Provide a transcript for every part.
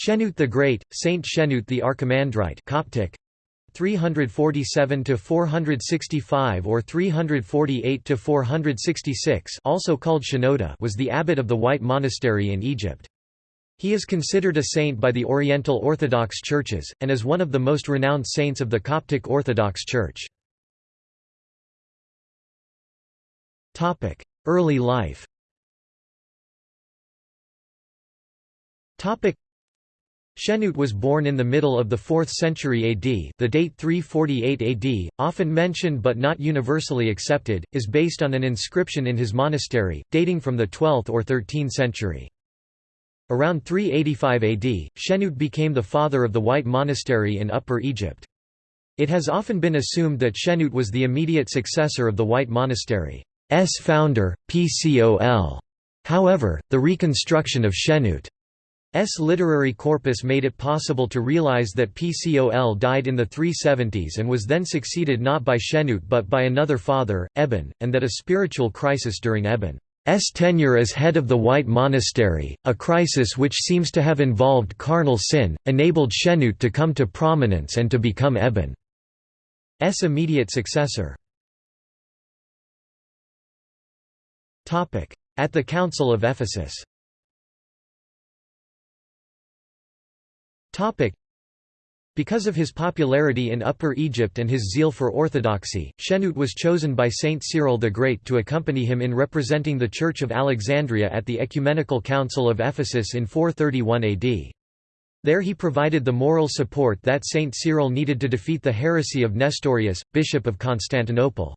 Shenut the Great, Saint Shenut the Archimandrite Coptic 347 to 465 or 348 to 466 also called Shenouda was the abbot of the White Monastery in Egypt. He is considered a saint by the Oriental Orthodox churches, and is one of the most renowned saints of the Coptic Orthodox Church. Early life Shenut was born in the middle of the 4th century AD the date 348 AD, often mentioned but not universally accepted, is based on an inscription in his monastery, dating from the 12th or 13th century. Around 385 AD, Shenut became the father of the White Monastery in Upper Egypt. It has often been assumed that Shenut was the immediate successor of the White Monastery's founder, Pcol. However, the reconstruction of Shenut's literary corpus made it possible to realize that Pcol died in the 370s and was then succeeded not by Shenut but by another father, Eben, and that a spiritual crisis during Eben S tenure as head of the White Monastery, a crisis which seems to have involved carnal sin, enabled Shenut to come to prominence and to become Eben's immediate successor. At the Council of Ephesus because of his popularity in Upper Egypt and his zeal for orthodoxy, Shenut was chosen by Saint Cyril the Great to accompany him in representing the Church of Alexandria at the Ecumenical Council of Ephesus in 431 AD. There he provided the moral support that Saint Cyril needed to defeat the heresy of Nestorius, Bishop of Constantinople.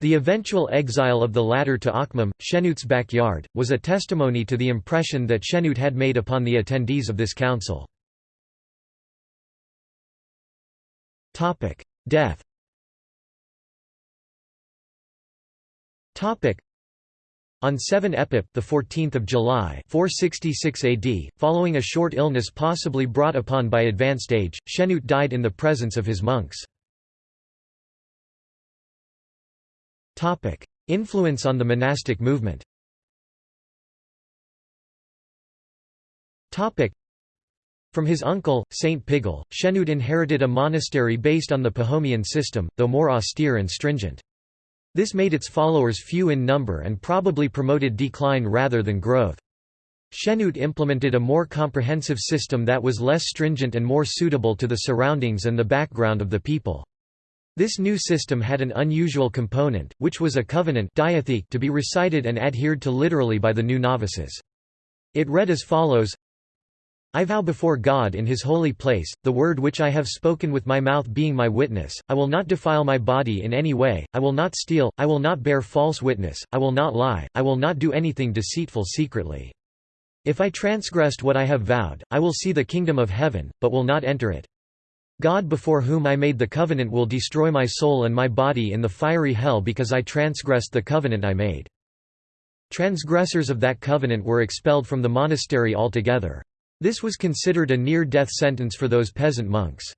The eventual exile of the latter to Akhmim, Shenut's backyard, was a testimony to the impression that Shenut had made upon the attendees of this council. Topic: Death. Topic: on 7 Epip, the 14th of July, 466 AD, following a short illness possibly brought upon by advanced age, Shenut died in the presence of his monks. Topic: Influence on the monastic movement. Topic: from his uncle, Saint Pigol, Shenut inherited a monastery based on the Pachomian system, though more austere and stringent. This made its followers few in number and probably promoted decline rather than growth. Shenut implemented a more comprehensive system that was less stringent and more suitable to the surroundings and the background of the people. This new system had an unusual component, which was a covenant to be recited and adhered to literally by the new novices. It read as follows I vow before God in his holy place, the word which I have spoken with my mouth being my witness, I will not defile my body in any way, I will not steal, I will not bear false witness, I will not lie, I will not do anything deceitful secretly. If I transgressed what I have vowed, I will see the kingdom of heaven, but will not enter it. God before whom I made the covenant will destroy my soul and my body in the fiery hell because I transgressed the covenant I made. Transgressors of that covenant were expelled from the monastery altogether. This was considered a near-death sentence for those peasant monks.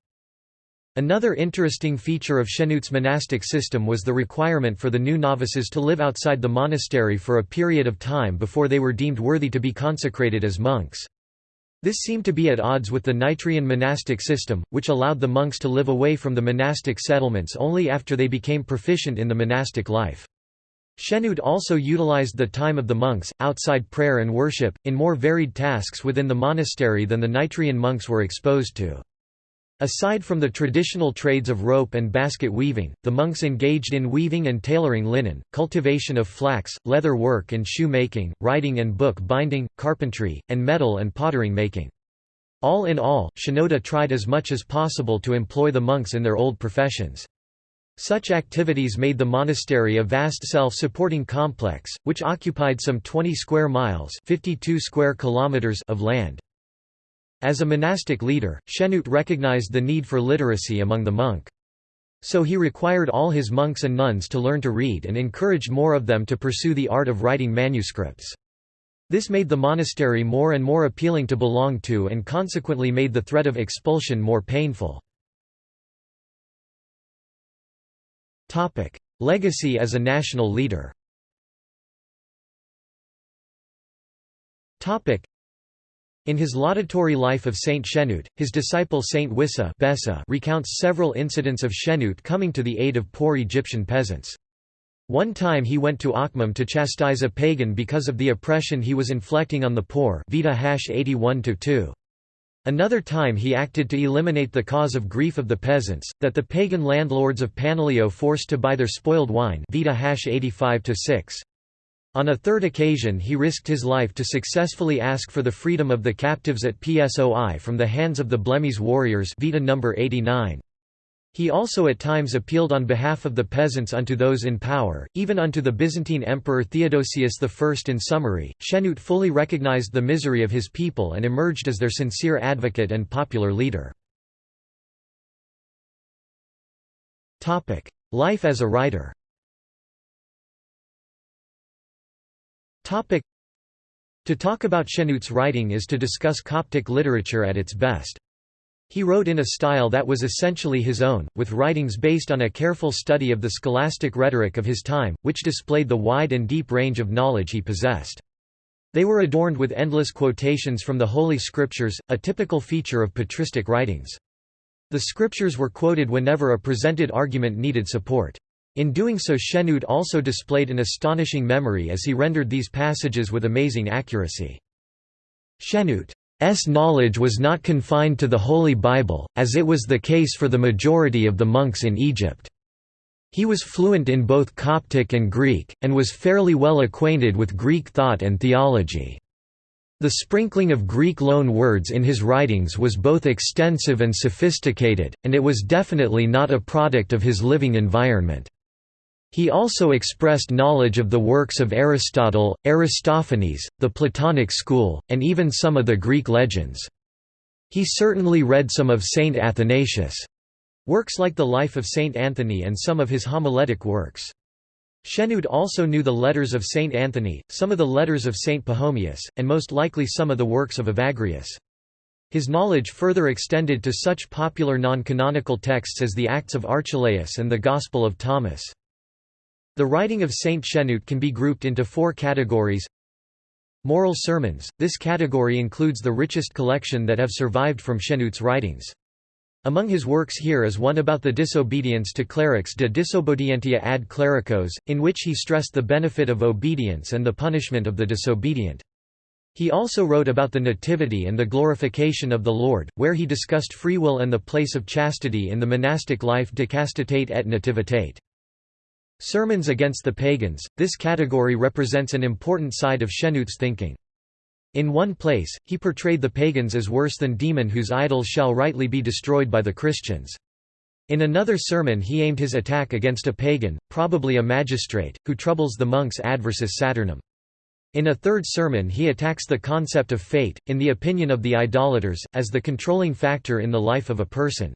Another interesting feature of Shenut's monastic system was the requirement for the new novices to live outside the monastery for a period of time before they were deemed worthy to be consecrated as monks. This seemed to be at odds with the Nitrian monastic system, which allowed the monks to live away from the monastic settlements only after they became proficient in the monastic life. Shenut also utilized the time of the monks, outside prayer and worship, in more varied tasks within the monastery than the Nitrian monks were exposed to. Aside from the traditional trades of rope and basket weaving, the monks engaged in weaving and tailoring linen, cultivation of flax, leather work and shoe making, writing and book binding, carpentry, and metal and pottering making. All in all, Shenouda tried as much as possible to employ the monks in their old professions. Such activities made the monastery a vast self-supporting complex, which occupied some 20 square miles 52 square kilometers of land. As a monastic leader, Shenut recognized the need for literacy among the monk. So he required all his monks and nuns to learn to read and encouraged more of them to pursue the art of writing manuscripts. This made the monastery more and more appealing to belong to and consequently made the threat of expulsion more painful. Topic: Legacy as a national leader. Topic: In his laudatory life of Saint Shenut, his disciple Saint Wissa Bessa recounts several incidents of Shenut coming to the aid of poor Egyptian peasants. One time he went to Akhmim to chastise a pagan because of the oppression he was inflicting on the poor Vita 81 -2. Another time he acted to eliminate the cause of grief of the peasants, that the pagan landlords of Panileo forced to buy their spoiled wine Vita 85 -6. On a third occasion he risked his life to successfully ask for the freedom of the captives at Psoi from the hands of the Blemmyes warriors Vita number 89. He also at times appealed on behalf of the peasants unto those in power, even unto the Byzantine Emperor Theodosius I. In summary, Shenut fully recognized the misery of his people and emerged as their sincere advocate and popular leader. Life as a writer To talk about Shenut's writing is to discuss Coptic literature at its best. He wrote in a style that was essentially his own, with writings based on a careful study of the scholastic rhetoric of his time, which displayed the wide and deep range of knowledge he possessed. They were adorned with endless quotations from the Holy Scriptures, a typical feature of patristic writings. The scriptures were quoted whenever a presented argument needed support. In doing so Shenut also displayed an astonishing memory as he rendered these passages with amazing accuracy. Shenut's knowledge was not confined to the Holy Bible, as it was the case for the majority of the monks in Egypt. He was fluent in both Coptic and Greek, and was fairly well acquainted with Greek thought and theology. The sprinkling of Greek loan words in his writings was both extensive and sophisticated, and it was definitely not a product of his living environment. He also expressed knowledge of the works of Aristotle, Aristophanes, the Platonic school, and even some of the Greek legends. He certainly read some of Saint Athanasius' works like the Life of Saint Anthony and some of his homiletic works. Shenut also knew the letters of Saint Anthony, some of the letters of Saint Pachomius, and most likely some of the works of Evagrius. His knowledge further extended to such popular non-canonical texts as the Acts of Archelaus and the Gospel of Thomas. The writing of Saint Shenut can be grouped into four categories. Moral sermons – This category includes the richest collection that have survived from Shenut's writings. Among his works here is one about the disobedience to clerics de disobedientia ad clericos, in which he stressed the benefit of obedience and the punishment of the disobedient. He also wrote about the Nativity and the glorification of the Lord, where he discussed free will and the place of chastity in the monastic life de castitate et nativitate. Sermons against the pagans – This category represents an important side of Shenut's thinking. In one place, he portrayed the pagans as worse than demon whose idols shall rightly be destroyed by the Christians. In another sermon he aimed his attack against a pagan, probably a magistrate, who troubles the monks adversus Saturnum. In a third sermon he attacks the concept of fate, in the opinion of the idolaters, as the controlling factor in the life of a person.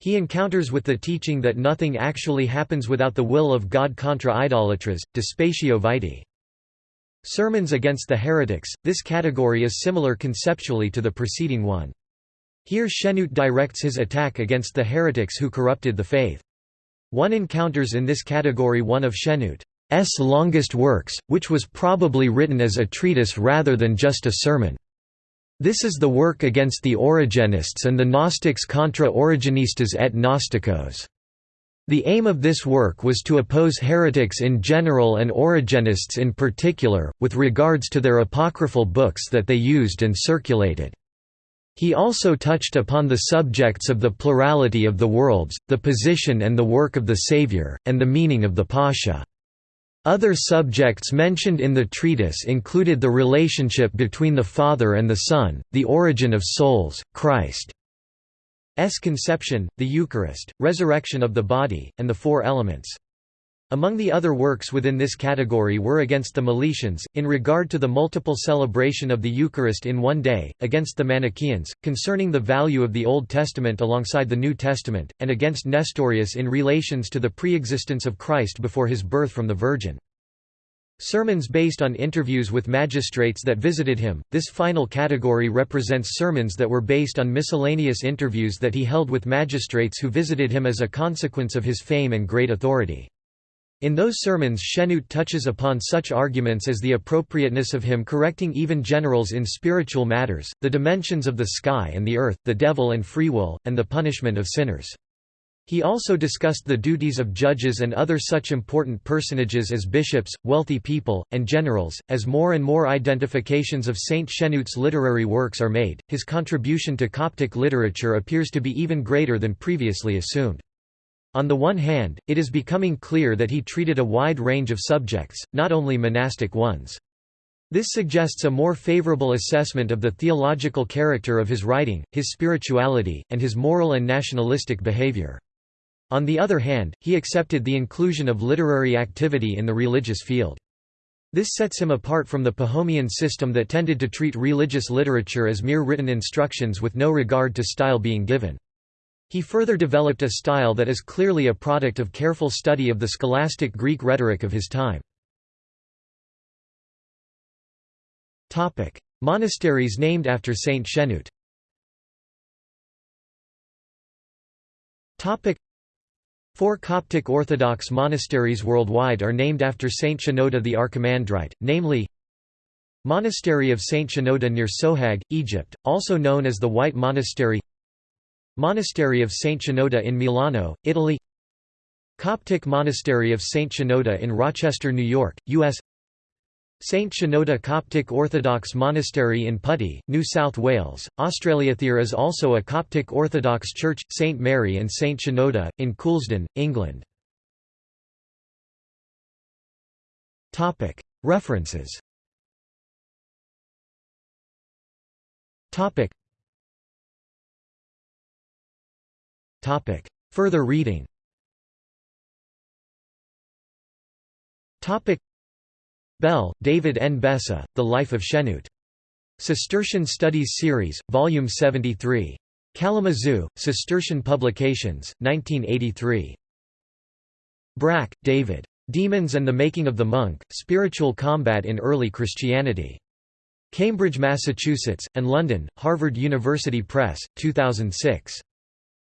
He encounters with the teaching that nothing actually happens without the will of God contra idolatras, Dispatio Vitae. Sermons against the heretics, this category is similar conceptually to the preceding one. Here Shenut directs his attack against the heretics who corrupted the faith. One encounters in this category one of Shenut's longest works, which was probably written as a treatise rather than just a sermon. This is the work against the Origenists and the Gnostics contra Origenistas et Gnosticos. The aim of this work was to oppose heretics in general and Origenists in particular, with regards to their apocryphal books that they used and circulated. He also touched upon the subjects of the plurality of the worlds, the position and the work of the Saviour, and the meaning of the Pascha. Other subjects mentioned in the treatise included the relationship between the Father and the Son, the origin of souls, Christ's conception, the Eucharist, resurrection of the body, and the four elements. Among the other works within this category were against the Meletians, in regard to the multiple celebration of the Eucharist in one day, against the Manichaeans, concerning the value of the Old Testament alongside the New Testament, and against Nestorius in relations to the preexistence of Christ before his birth from the Virgin. Sermons based on interviews with magistrates that visited him. This final category represents sermons that were based on miscellaneous interviews that he held with magistrates who visited him as a consequence of his fame and great authority. In those sermons Shenout touches upon such arguments as the appropriateness of him correcting even generals in spiritual matters, the dimensions of the sky and the earth, the devil and free will, and the punishment of sinners. He also discussed the duties of judges and other such important personages as bishops, wealthy people, and generals. As more and more identifications of Saint Shenout's literary works are made, his contribution to Coptic literature appears to be even greater than previously assumed. On the one hand, it is becoming clear that he treated a wide range of subjects, not only monastic ones. This suggests a more favorable assessment of the theological character of his writing, his spirituality, and his moral and nationalistic behavior. On the other hand, he accepted the inclusion of literary activity in the religious field. This sets him apart from the Pachomian system that tended to treat religious literature as mere written instructions with no regard to style being given. He further developed a style that is clearly a product of careful study of the scholastic Greek rhetoric of his time. Monasteries named after Saint Shenout Four Coptic Orthodox monasteries worldwide are named after Saint Shenouda the Archimandrite, namely Monastery of Saint Shenouda near Sohag, Egypt, also known as the White Monastery Monastery of Saint Shenouda in Milano, Italy Coptic Monastery of Saint Shenouda in Rochester, New York, U.S. Saint Shenouda Coptic Orthodox Monastery in Putty, New South Wales, Australia. There is also a Coptic Orthodox Church, St Mary and St Shenouda, in Coulsdon, England. References Topic. Further reading Topic. Bell, David N. Bessa, The Life of Shenout. Cistercian Studies Series, Volume 73. Kalamazoo, Cistercian Publications, 1983. Brakke, David. Demons and the Making of the Monk, Spiritual Combat in Early Christianity. Cambridge, Massachusetts, and London, Harvard University Press, 2006.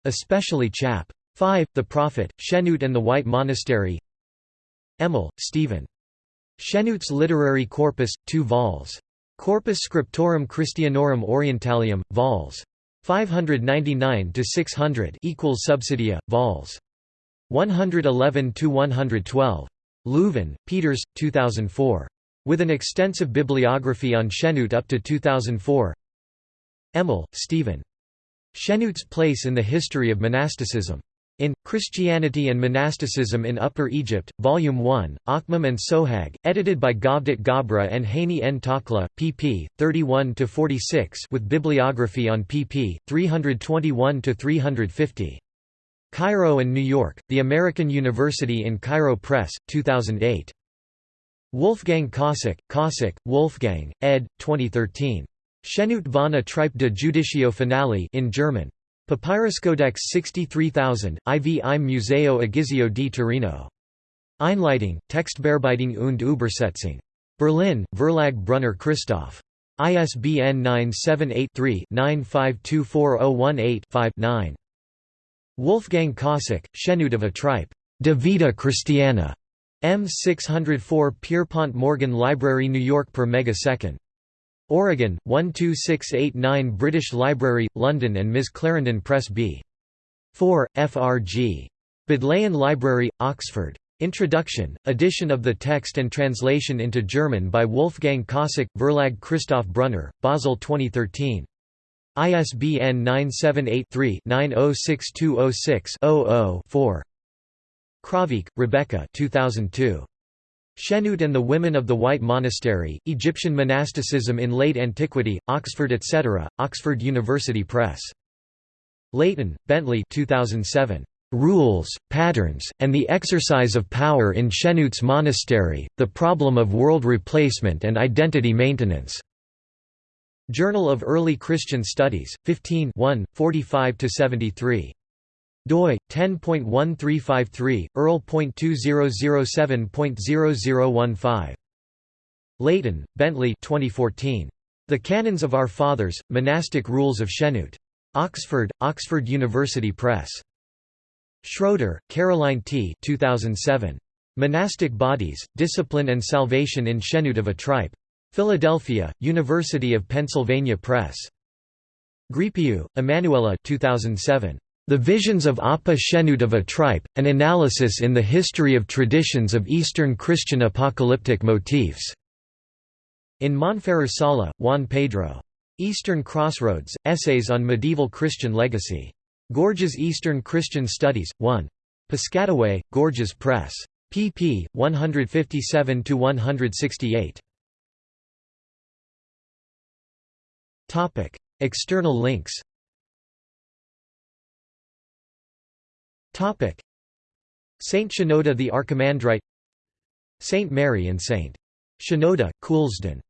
Especially Chap. 5, The Prophet, Shenout and the White Monastery Emmel, Stephen. Shenout's Literary Corpus, 2 vols. Corpus Scriptorum Christianorum Orientalium, vols. 599–600 equals subsidia, vols. 111–112. Leuven, Peeters, 2004. With an extensive bibliography on Shenout up to 2004 Emmel, Stephen. Shenout's place in the history of monasticism. In Christianity and Monasticism in Upper Egypt, Volume 1, Akhmim and Sohag, edited by Gawdat Gabra and Hani N. Takla, pp. 31–46 with bibliography on pp. 321–350. Cairo and New York, The American University in Cairo Press, 2008. Wolfgang Kosack, Kosack, Wolfgang, ed. 2013. Shenout von Atripe de Judicio Finale in German. Papyruscodex 63000, IV im Museo Egizio di Torino. Einleitung, Textbearbeitung und Übersetzung. Berlin, Verlag Brunner Christoph. ISBN 978-3-9524018-5-9. Wolfgang Kosack, Shenout of Atripe. De Vita Christiana. M 604 Pierpont Morgan Library New York per megasecond. Oregon, 12689 British Library, London and Ms. Clarendon Press B. 4, FRG. Bodleian Library, Oxford. Introduction, edition of the text and translation into German by Wolfgang Kosack, Verlag Christoph Brunner, Basel 2013. ISBN 978-3-906206-00-4. Kraavik, Rebecca 2002. Shenout and the Women of the White Monastery, Egyptian Monasticism in Late Antiquity, Oxford etc., Oxford University Press. Layton, Bentley 2007. Rules, Patterns, and the Exercise of Power in Shenout's Monastery, The Problem of World Replacement and Identity Maintenance. Journal of Early Christian Studies, 15 45–73 doi 10.1353 earl.2007.0015 Layton, Bentley 2014 The Canons of Our Fathers Monastic Rules of Shenout Oxford Oxford University Press Schroeder Caroline T 2007 Monastic Bodies, Discipline and Salvation in Shenut of Atripe. Philadelphia, University of Pennsylvania Press. Grypeou, Emanuela 2007. The Visions of Appa Shenut of Atripe, An Analysis in the History of Traditions of Eastern Christian Apocalyptic Motifs. In Monferrer Sala, Juan Pedro. Eastern Crossroads, Essays on Medieval Christian Legacy. Gorgias Eastern Christian Studies, 1. Piscataway, Gorgias Press. pp. 157–168. External links Saint Shenouda the Archimandrite Saint Mary and Saint. Shenouda, Coulsdon